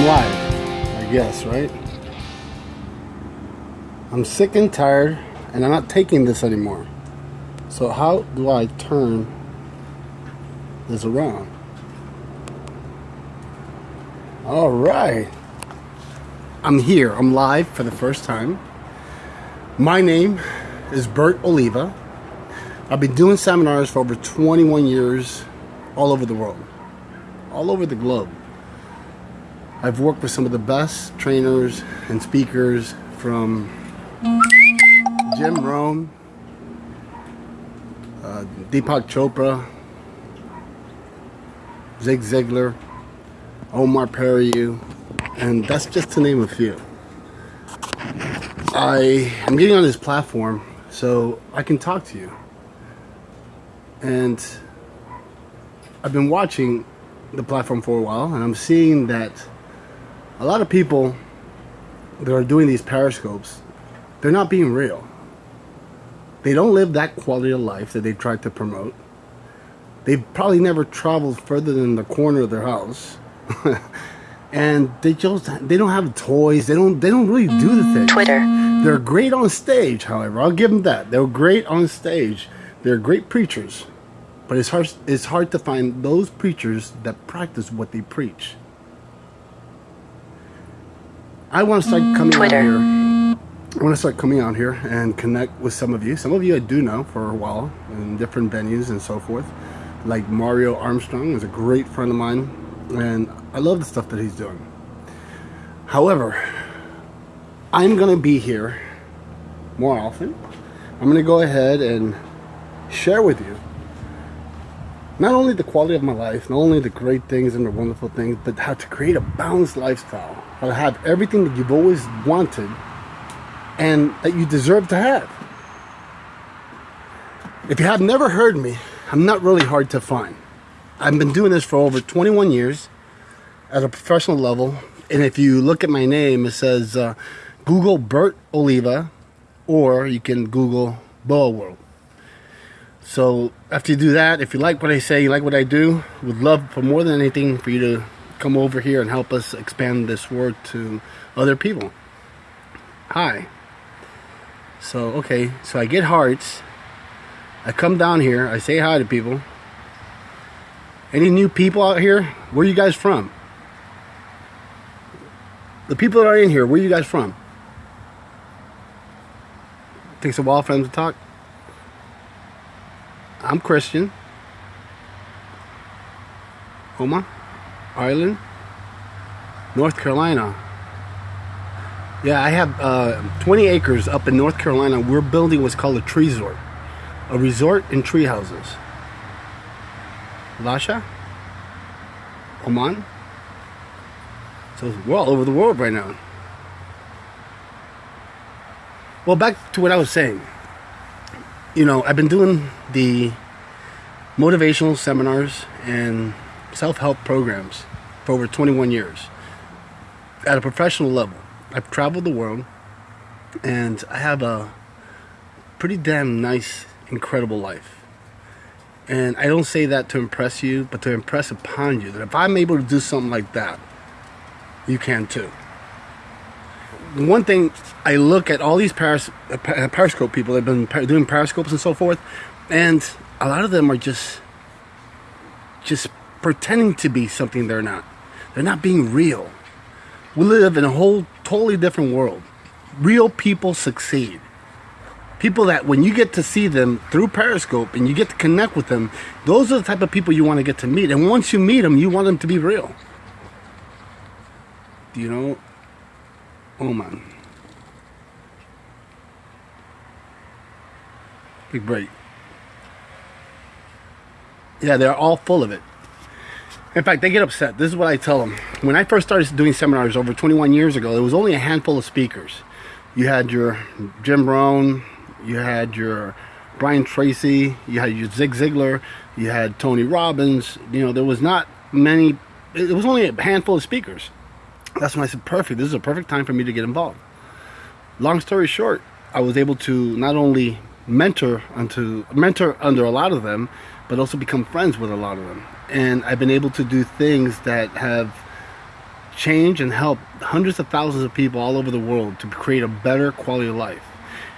I'm live, I guess, right? I'm sick and tired, and I'm not taking this anymore. So how do I turn this around? All right. I'm here. I'm live for the first time. My name is Bert Oliva. I've been doing seminars for over 21 years all over the world, all over the globe. I've worked with some of the best trainers and speakers from Jim Rohn, uh, Deepak Chopra, Zig Ziglar, Omar Perry, and that's just to name a few. I am getting on this platform so I can talk to you. And I've been watching the platform for a while and I'm seeing that a lot of people that are doing these periscopes, they're not being real. They don't live that quality of life that they try to promote. They've probably never traveled further than the corner of their house. and they just they don't have toys. They don't they don't really do the thing. Twitter. They're great on stage, however. I'll give them that. They're great on stage. They're great preachers. But it's hard it's hard to find those preachers that practice what they preach. I want to start coming Twitter. out here. I want to start coming out here and connect with some of you. Some of you I do know for a while in different venues and so forth. Like Mario Armstrong is a great friend of mine, and I love the stuff that he's doing. However, I'm going to be here more often. I'm going to go ahead and share with you not only the quality of my life, not only the great things and the wonderful things, but how to create a balanced lifestyle. To have everything that you've always wanted and that you deserve to have. If you have never heard me, I'm not really hard to find. I've been doing this for over 21 years at a professional level. And if you look at my name, it says uh, Google Bert Oliva, or you can Google Boa World. So after you do that, if you like what I say, you like what I do, would love for more than anything for you to come over here and help us expand this word to other people. Hi. So, okay, so I get hearts. I come down here, I say hi to people. Any new people out here? Where are you guys from? The people that are in here, where are you guys from? Takes a while for them to talk. I'm Christian. Homa, Ireland, North Carolina. Yeah, I have uh, 20 acres up in North Carolina. We're building what's called a tree resort, a resort in tree houses. Lasha, Oman. So we're all over the world right now. Well, back to what I was saying you know, I've been doing the motivational seminars and self-help programs for over 21 years at a professional level. I've traveled the world and I have a pretty damn nice, incredible life. And I don't say that to impress you, but to impress upon you that if I'm able to do something like that, you can too one thing I look at all these uh, uh, Periscope people that have been doing Periscopes and so forth, and a lot of them are just just pretending to be something they're not. They're not being real. We live in a whole totally different world. Real people succeed. People that when you get to see them through Periscope and you get to connect with them, those are the type of people you want to get to meet. And once you meet them, you want them to be real. You know Oh man. Big break. Yeah, they're all full of it. In fact, they get upset. This is what I tell them. When I first started doing seminars over 21 years ago, there was only a handful of speakers. You had your Jim Rohn, you had your Brian Tracy, you had your Zig Ziglar, you had Tony Robbins. You know, there was not many, it was only a handful of speakers that's when I said, perfect, this is a perfect time for me to get involved. Long story short, I was able to not only mentor unto mentor under a lot of them, but also become friends with a lot of them. And I've been able to do things that have changed and helped hundreds of thousands of people all over the world to create a better quality of life.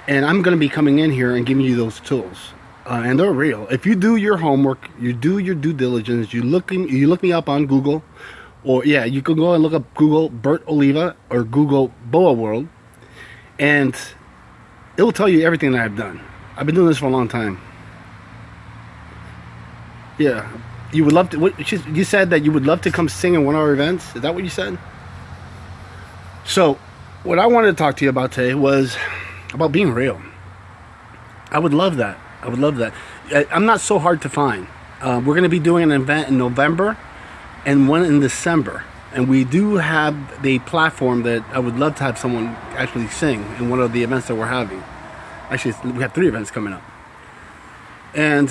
And I'm going to be coming in here and giving you those tools. Uh, and they're real. If you do your homework, you do your due diligence, you look in, you look me up on Google, or yeah, you can go and look up Google Bert Oliva or Google Boa World, and it will tell you everything that I've done. I've been doing this for a long time. Yeah, you would love to. What, you said that you would love to come sing in one of our events. Is that what you said? So, what I wanted to talk to you about today was about being real. I would love that. I would love that. I, am not so hard to find. Uh, we're going to be doing an event in November and one in December. And we do have the platform that I would love to have someone actually sing in one of the events that we're having. Actually, we have three events coming up. And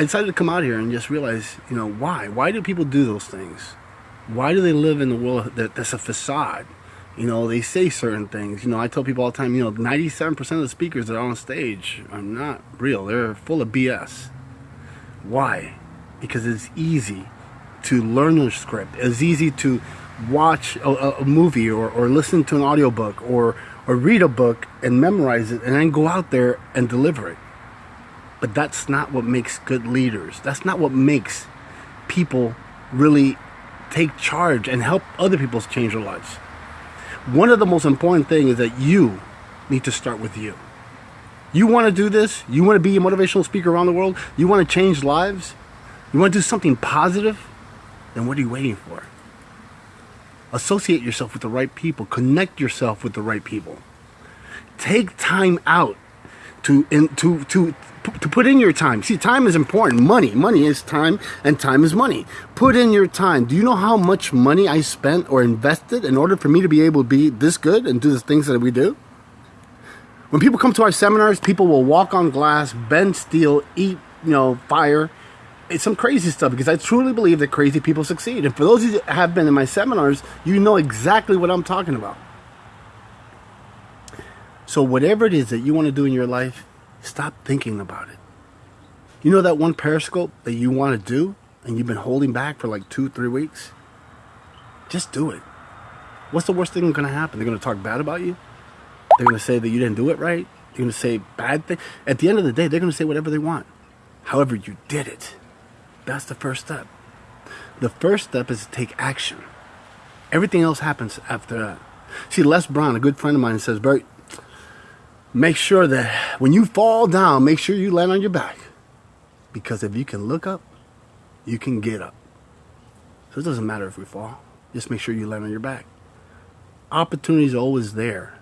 I decided to come out here and just realize, you know, why? Why do people do those things? Why do they live in the world that, that's a facade? You know, they say certain things. You know, I tell people all the time, you know, 97% of the speakers that are on stage are not real. They're full of BS. Why? Because it's easy to learn a script. It's easy to watch a, a movie or, or listen to an audiobook or, or read a book and memorize it and then go out there and deliver it. But that's not what makes good leaders. That's not what makes people really take charge and help other people change their lives. One of the most important things is that you need to start with you. You want to do this? You want to be a motivational speaker around the world? You want to change lives? You want to do something positive? Then what are you waiting for? Associate yourself with the right people. Connect yourself with the right people. Take time out to in, to to to put in your time. See, time is important. Money, money is time, and time is money. Put in your time. Do you know how much money I spent or invested in order for me to be able to be this good and do the things that we do? When people come to our seminars, people will walk on glass, bend steel, eat, you know, fire. It's some crazy stuff because I truly believe that crazy people succeed. And for those of you that have been in my seminars, you know exactly what I'm talking about. So whatever it is that you want to do in your life, Stop thinking about it. You know that one Periscope that you want to do and you've been holding back for like two, three weeks? Just do it. What's the worst thing that's going to happen? They're going to talk bad about you? They're going to say that you didn't do it right? They're going to say bad things? At the end of the day, they're going to say whatever they want. However, you did it. That's the first step. The first step is to take action. Everything else happens after that. See, Les Brown, a good friend of mine, says, Bert, make sure that when you fall down, make sure you land on your back. Because if you can look up, you can get up. So it doesn't matter if we fall. Just make sure you land on your back. Opportunity is always there.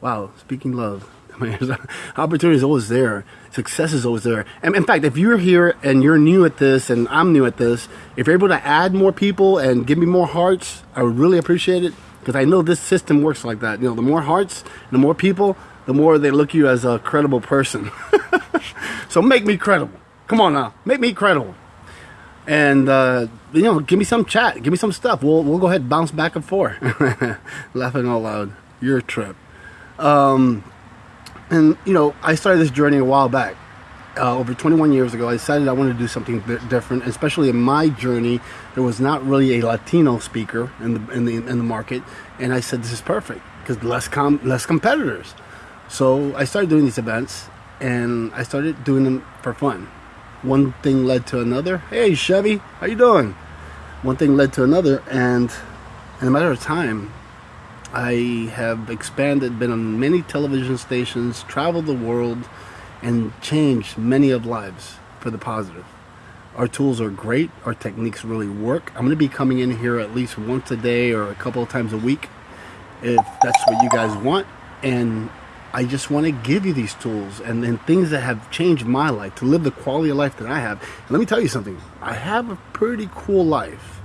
Wow, speaking love. Opportunity is always there. Success is always there. And in fact, if you're here and you're new at this and I'm new at this, if you're able to add more people and give me more hearts, I would really appreciate it. Because I know this system works like that. You know, the more hearts, the more people, the more they look you as a credible person. so make me credible. Come on now, make me credible. And uh, you know, give me some chat, give me some stuff. We'll we'll go ahead bounce back and forth. Laughing out loud. Your trip. Um, and you know, I started this journey a while back. Uh, over 21 years ago, I decided I wanted to do something different. Especially in my journey, there was not really a Latino speaker in the in the in the market, and I said this is perfect because less com less competitors. So I started doing these events and I started doing them for fun. One thing led to another. Hey Chevy, how you doing? One thing led to another and in a matter of time I have expanded, been on many television stations, traveled the world, and changed many of lives for the positive. Our tools are great. Our techniques really work. I'm going to be coming in here at least once a day or a couple of times a week if that's what you guys want. And I just want to give you these tools and, then things that have changed my life to live the quality of life that I have. And let me tell you something. I have a pretty cool life.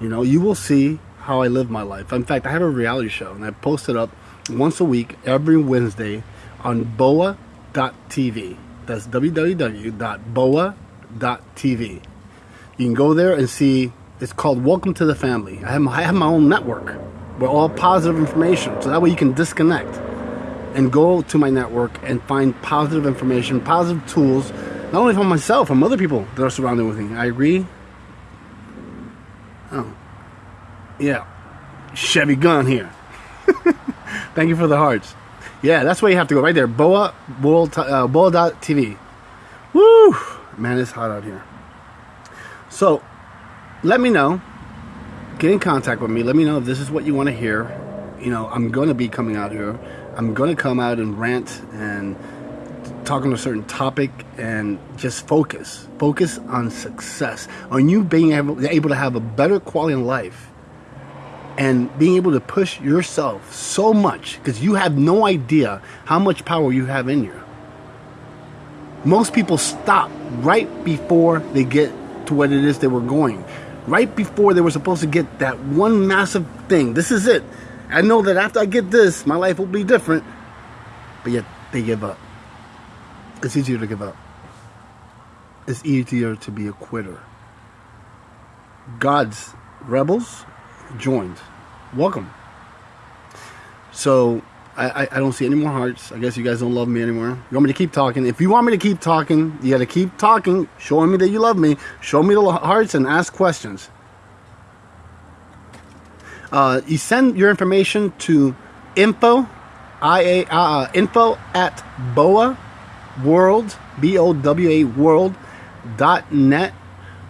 You know, you will see how I live my life. In fact, I have a reality show and I post it up once a week every Wednesday on boa.tv. That's www.boa.tv. You can go there and see. It's called Welcome to the Family. I have, I have my own network. We're all positive information, so that way you can disconnect and go to my network and find positive information, positive tools, not only from myself, from other people that are surrounded with me. I agree. Oh, yeah. Chevy Gun here. Thank you for the hearts. Yeah, that's where you have to go right there. Boa World uh, Boa.tv. Woo! Man, it's hot out here. So, let me know. Get in contact with me. Let me know if this is what you want to hear. You know, I'm going to be coming out here. I'm going to come out and rant and talk on a certain topic and just focus. Focus on success, on you being able, able to have a better quality of life and being able to push yourself so much because you have no idea how much power you have in you. Most people stop right before they get to what it is they were going. Right before they were supposed to get that one massive thing. This is it. I know that after I get this, my life will be different. But yet they give up. It's easier to give up. It's easier to be a quitter. God's rebels joined. Welcome. So I, I, I, don't see any more hearts. I guess you guys don't love me anymore. You want me to keep talking? If you want me to keep talking, you got to keep talking, showing me that you love me. Show me the hearts and ask questions. Uh, you send your information to info, I A uh, uh, info at boa world b o w a world dot net.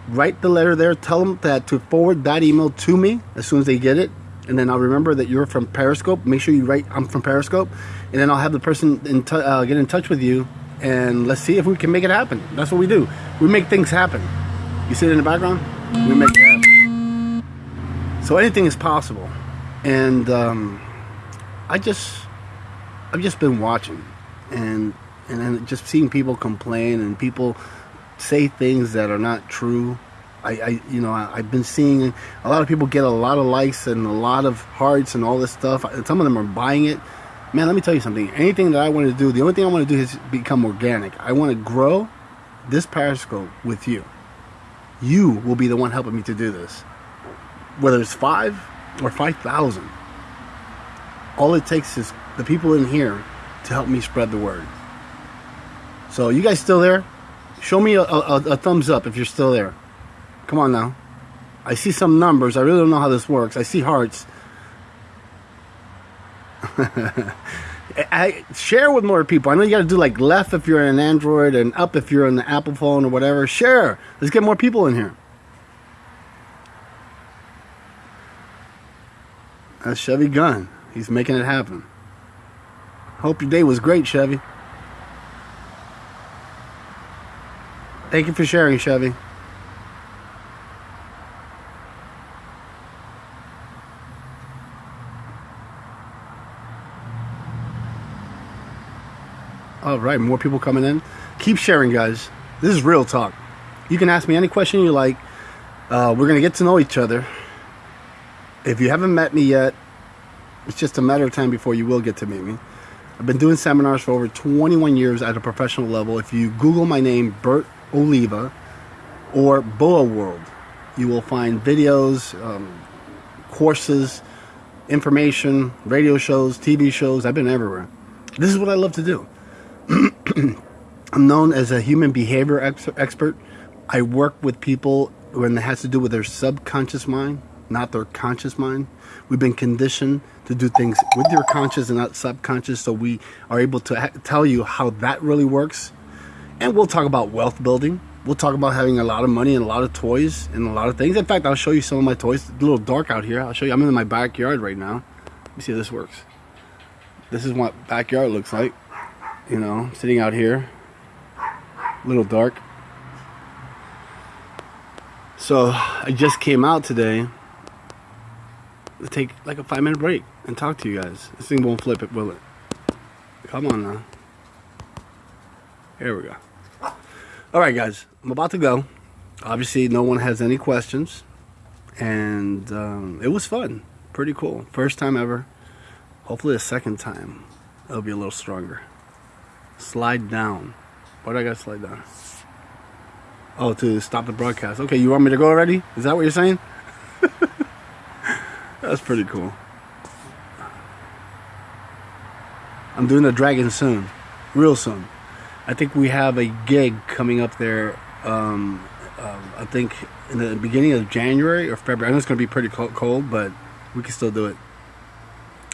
Write the letter there. Tell them that to forward that email to me as soon as they get it and then I'll remember that you're from Periscope. Make sure you write I'm from Periscope, and then I'll have the person in uh, get in touch with you, and let's see if we can make it happen. That's what we do. We make things happen. You see it in the background? We make it happen. So anything is possible, and um, I just I've just been watching, and and then just seeing people complain and people say things that are not true I, I you know, I, have been seeing a lot of people get a lot of likes and a lot of hearts and all this stuff. Some of them are buying it. Man, let me tell you something. Anything that I want to do, the only thing I want to do is become organic. I want to grow this Periscope with you. You will be the one helping me to do this. Whether it's five or 5,000. All it takes is the people in here to help me spread the word. So, you guys still there? Show me a, a, a thumbs up if you're still there. Come on now. I see some numbers. I really don't know how this works. I see hearts. I share with more people. I know you got to do like left if you're an Android and up if you're on the Apple phone or whatever. Share. Let's get more people in here. That's Chevy Gun. He's making it happen. Hope your day was great, Chevy. Thank you for sharing, Chevy. All right, more people coming in. Keep sharing, guys. This is real talk. You can ask me any question you like. Uh, we're gonna get to know each other. If you haven't met me yet, it's just a matter of time before you will get to meet me. I've been doing seminars for over 21 years at a professional level. If you Google my name, Bert Oliva, or Boa World, you will find videos, um, courses, information, radio shows, TV shows. I've been everywhere. This is what I love to do. I'm known as a human behavior ex- expert. I work with people when it has to do with their subconscious mind, not their conscious mind. We've been conditioned to do things with your conscious and not subconscious, so we are able to tell you how that really works. And we'll talk about wealth building. We'll talk about having a lot of money and a lot of toys and a lot of things. In fact, I'll show you some of my toys. It's a little dark out here. I'll show you. I'm in my backyard right now. Let me see how this works. This is what backyard looks like you know, sitting out here, a little dark. So I just came out today to take like a five minute break and talk to you guys. This thing won't flip it, will it? Come on now. Here we go. All right, guys, I'm about to go. Obviously, no one has any questions, and um, it was fun. Pretty cool. First time ever. Hopefully, a second time, it'll be a little stronger. Slide down. Why do I gotta slide down? Oh, to stop the broadcast. Okay, you want me to go already? Is that what you're saying? That's pretty cool. I'm doing the dragon soon. Real soon. I think we have a gig coming up there. Um, uh, I think in the beginning of January or February. I know it's going to be pretty cold, but we can still do it.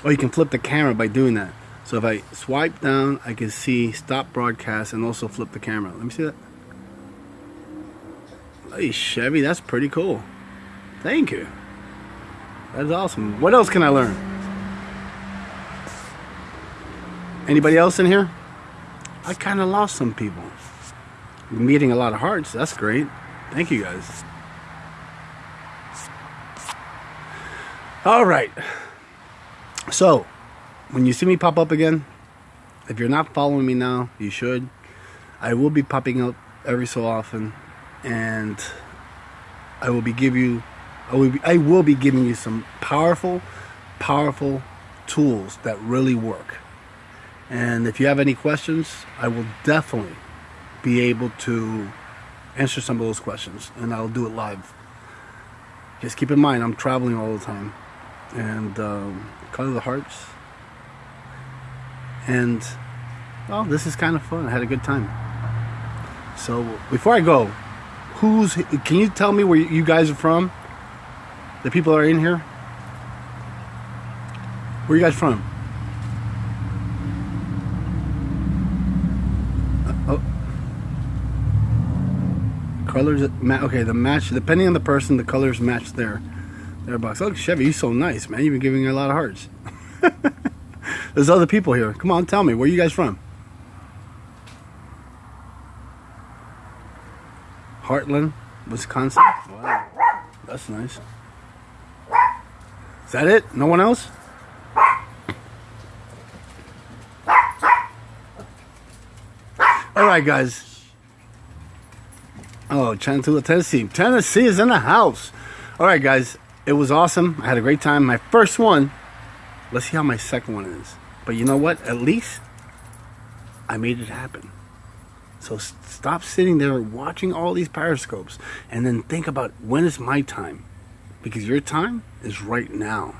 Oh, you can flip the camera by doing that. So if I swipe down, I can see stop broadcast and also flip the camera. Let me see that. Hey, Chevy, that's pretty cool. Thank you. That's awesome. What else can I learn? Anybody else in here? I kind of lost some people. Meeting a lot of hearts. That's great. Thank you guys. All right. So, when you see me pop up again, if you're not following me now, you should. I will be popping up every so often, and I will be give you, I will be, I will be giving you some powerful, powerful tools that really work. And if you have any questions, I will definitely be able to answer some of those questions, and I'll do it live. Just keep in mind, I'm traveling all the time, and um, color of the hearts. And well, this is kind of fun. I had a good time. So before I go, who's? Can you tell me where you guys are from? The people that are in here. Where are you guys from? Colors okay the match depending on the person the colors match their their box. Look chevy you're so nice man. You've been giving a lot of hearts. There's other people here. Come on tell me where you guys from? Heartland wisconsin. Wow that's nice. Is that it? No one else? All right guys Oh, Chattanooga, Tennessee. Tennessee is in the house. All right, guys. It was awesome. I had a great time. My first one. Let's see how my second one is. But you know what? At least I made it happen. So stop sitting there watching all these periscopes and then think about when is my time? Because your time is right now.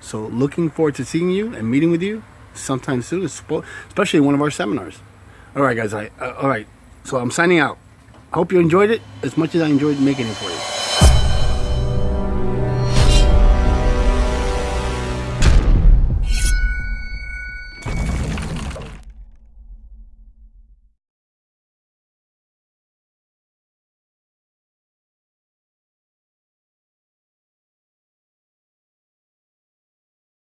So looking forward to seeing you and meeting with you sometime soon, especially one of our seminars. All right, guys. I, uh, all right. So I'm signing out. Hope you enjoyed it as much as I enjoyed making it for you.